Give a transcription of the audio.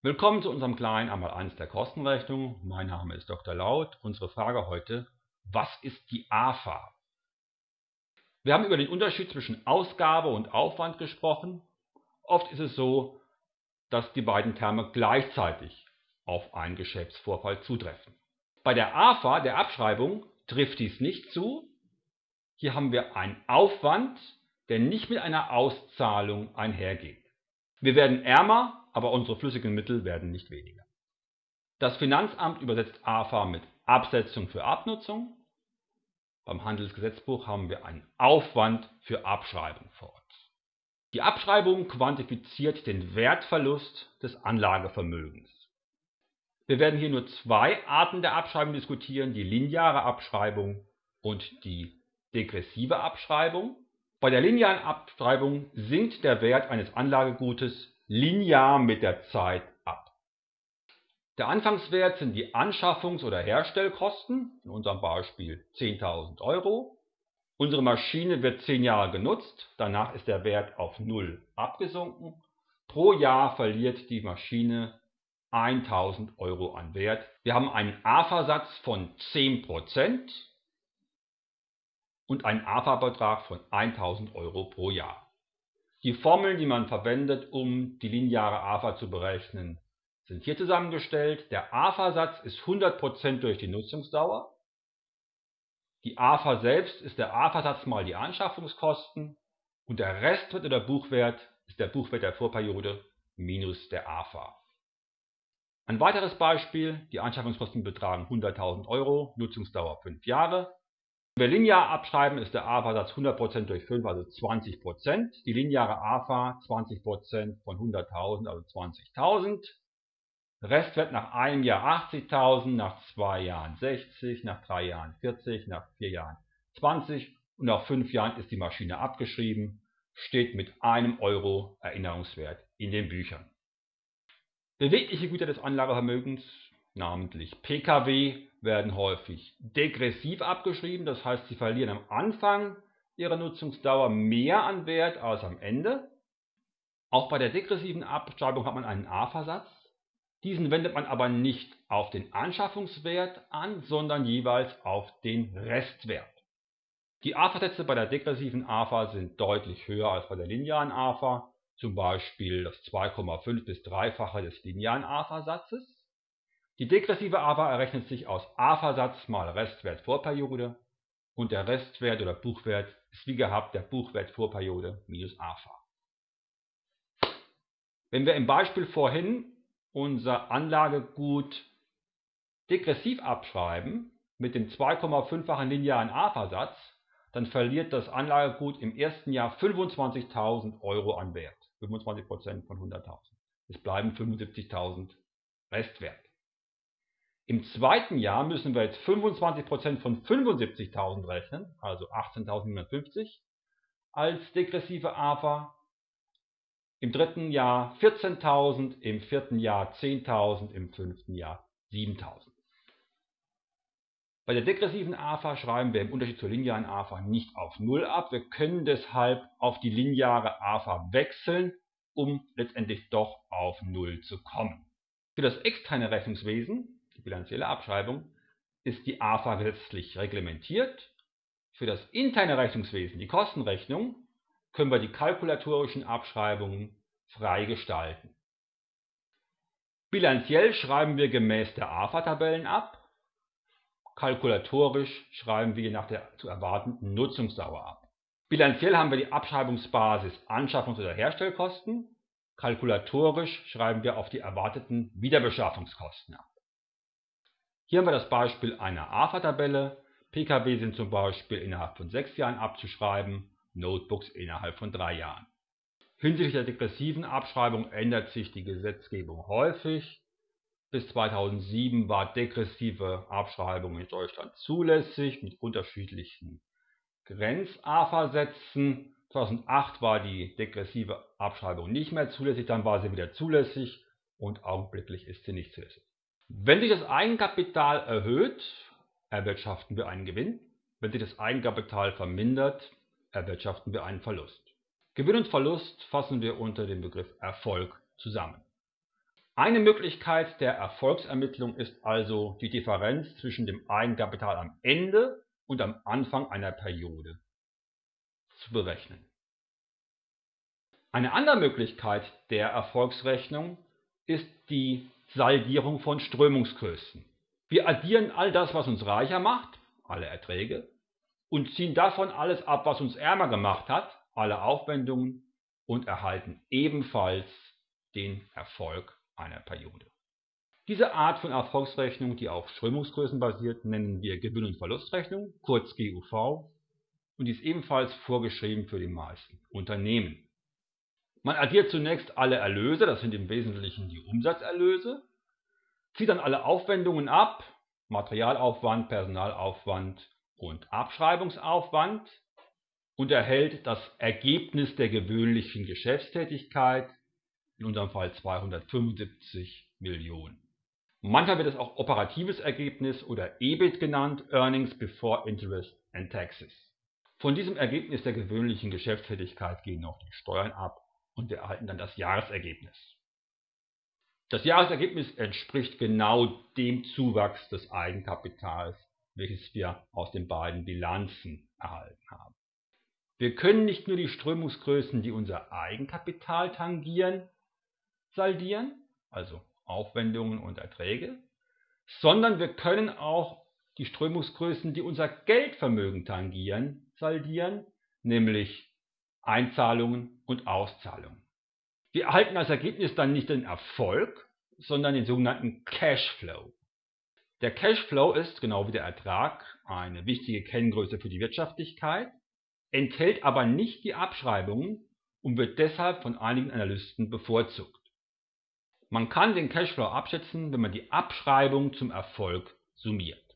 Willkommen zu unserem kleinen Einmaleins der Kostenrechnung. Mein Name ist Dr. Laut. Unsere Frage heute, was ist die AFA? Wir haben über den Unterschied zwischen Ausgabe und Aufwand gesprochen. Oft ist es so, dass die beiden Terme gleichzeitig auf einen Geschäftsvorfall zutreffen. Bei der AFA, der Abschreibung, trifft dies nicht zu. Hier haben wir einen Aufwand, der nicht mit einer Auszahlung einhergeht. Wir werden ärmer, aber unsere flüssigen Mittel werden nicht weniger. Das Finanzamt übersetzt AFA mit Absetzung für Abnutzung. Beim Handelsgesetzbuch haben wir einen Aufwand für Abschreibung vor uns. Die Abschreibung quantifiziert den Wertverlust des Anlagevermögens. Wir werden hier nur zwei Arten der Abschreibung diskutieren, die lineare Abschreibung und die degressive Abschreibung. Bei der linearen Abschreibung sinkt der Wert eines Anlagegutes linear mit der Zeit ab. Der Anfangswert sind die Anschaffungs- oder Herstellkosten, in unserem Beispiel 10.000 Euro. Unsere Maschine wird 10 Jahre genutzt, danach ist der Wert auf 0 abgesunken. Pro Jahr verliert die Maschine 1.000 Euro an Wert. Wir haben einen AFA-Satz von 10% und einen AFA-Betrag von 1.000 Euro pro Jahr. Die Formeln, die man verwendet, um die lineare AFA zu berechnen, sind hier zusammengestellt. Der AFA-Satz ist 100% durch die Nutzungsdauer. Die AFA selbst ist der AFA-Satz mal die Anschaffungskosten und der Restwert oder Buchwert ist der Buchwert der Vorperiode minus der AFA. Ein weiteres Beispiel, die Anschaffungskosten betragen 100.000 Euro, Nutzungsdauer 5 Jahre. Wenn wir linear abschreiben, ist der AFA-Satz 100% durch 5, also 20%. Die lineare AFA 20% von 100.000, also 20.000. Restwert nach einem Jahr 80.000, nach zwei Jahren 60, nach drei Jahren 40, nach vier Jahren 20 und nach fünf Jahren ist die Maschine abgeschrieben, steht mit einem Euro Erinnerungswert in den Büchern. Bewegliche Güter des Anlagevermögens, namentlich Pkw, werden häufig degressiv abgeschrieben, das heißt, sie verlieren am Anfang ihrer Nutzungsdauer mehr an Wert als am Ende. Auch bei der degressiven Abschreibung hat man einen A-Versatz. Diesen wendet man aber nicht auf den Anschaffungswert an, sondern jeweils auf den Restwert. Die A-Versätze bei der degressiven AFA sind deutlich höher als bei der linearen AFA, zum Beispiel das 2,5 bis 3-fache des linearen AFA-Satzes. Die degressive AFA errechnet sich aus AFA-Satz mal Restwert Vorperiode und der Restwert oder Buchwert ist wie gehabt der Buchwert Vorperiode minus AFA. Wenn wir im Beispiel vorhin unser Anlagegut degressiv abschreiben mit dem 2,5-fachen linearen AFA-Satz, dann verliert das Anlagegut im ersten Jahr 25.000 Euro an Wert, 25% von 100.000. Es bleiben 75.000 Restwert. Im zweiten Jahr müssen wir jetzt 25% von 75.000 rechnen, also 18.750 als degressive AFA. Im dritten Jahr 14.000, im vierten Jahr 10.000, im fünften Jahr 7.000. Bei der degressiven AFA schreiben wir im Unterschied zur linearen AFA nicht auf 0 ab. Wir können deshalb auf die lineare AFA wechseln, um letztendlich doch auf 0 zu kommen. Für das externe Rechnungswesen die bilanzielle Abschreibung, ist die AFA gesetzlich reglementiert. Für das interne Rechnungswesen, die Kostenrechnung, können wir die kalkulatorischen Abschreibungen frei gestalten. Bilanziell schreiben wir gemäß der AFA-Tabellen ab. Kalkulatorisch schreiben wir nach der zu erwartenden Nutzungsdauer ab. Bilanziell haben wir die Abschreibungsbasis Anschaffungs- oder Herstellkosten. Kalkulatorisch schreiben wir auf die erwarteten Wiederbeschaffungskosten ab. Hier haben wir das Beispiel einer AFA-Tabelle. Pkw sind zum Beispiel innerhalb von sechs Jahren abzuschreiben, Notebooks innerhalb von drei Jahren. Hinsichtlich der degressiven Abschreibung ändert sich die Gesetzgebung häufig. Bis 2007 war degressive Abschreibung in Deutschland zulässig mit unterschiedlichen Grenz-AFA-Sätzen. 2008 war die degressive Abschreibung nicht mehr zulässig, dann war sie wieder zulässig und augenblicklich ist sie nicht zulässig. Wenn sich das Eigenkapital erhöht, erwirtschaften wir einen Gewinn. Wenn sich das Eigenkapital vermindert, erwirtschaften wir einen Verlust. Gewinn und Verlust fassen wir unter dem Begriff Erfolg zusammen. Eine Möglichkeit der Erfolgsermittlung ist also die Differenz zwischen dem Eigenkapital am Ende und am Anfang einer Periode zu berechnen. Eine andere Möglichkeit der Erfolgsrechnung ist die Saldierung von Strömungsgrößen. Wir addieren all das, was uns reicher macht, alle Erträge, und ziehen davon alles ab, was uns ärmer gemacht hat, alle Aufwendungen, und erhalten ebenfalls den Erfolg einer Periode. Diese Art von Erfolgsrechnung, die auf Strömungsgrößen basiert, nennen wir Gewinn- und Verlustrechnung, kurz GUV, und die ist ebenfalls vorgeschrieben für die meisten Unternehmen. Man addiert zunächst alle Erlöse, das sind im Wesentlichen die Umsatzerlöse, zieht dann alle Aufwendungen ab, Materialaufwand, Personalaufwand und Abschreibungsaufwand und erhält das Ergebnis der gewöhnlichen Geschäftstätigkeit, in unserem Fall 275 Millionen. Manchmal wird es auch operatives Ergebnis oder EBIT genannt, Earnings Before Interest and Taxes. Von diesem Ergebnis der gewöhnlichen Geschäftstätigkeit gehen noch die Steuern ab und wir erhalten dann das Jahresergebnis. Das Jahresergebnis entspricht genau dem Zuwachs des Eigenkapitals, welches wir aus den beiden Bilanzen erhalten haben. Wir können nicht nur die Strömungsgrößen, die unser Eigenkapital tangieren, saldieren, also Aufwendungen und Erträge, sondern wir können auch die Strömungsgrößen, die unser Geldvermögen tangieren, saldieren, nämlich Einzahlungen und Auszahlungen. Wir erhalten als Ergebnis dann nicht den Erfolg, sondern den sogenannten Cashflow. Der Cashflow ist, genau wie der Ertrag, eine wichtige Kenngröße für die Wirtschaftlichkeit, enthält aber nicht die Abschreibungen und wird deshalb von einigen Analysten bevorzugt. Man kann den Cashflow abschätzen, wenn man die Abschreibung zum Erfolg summiert.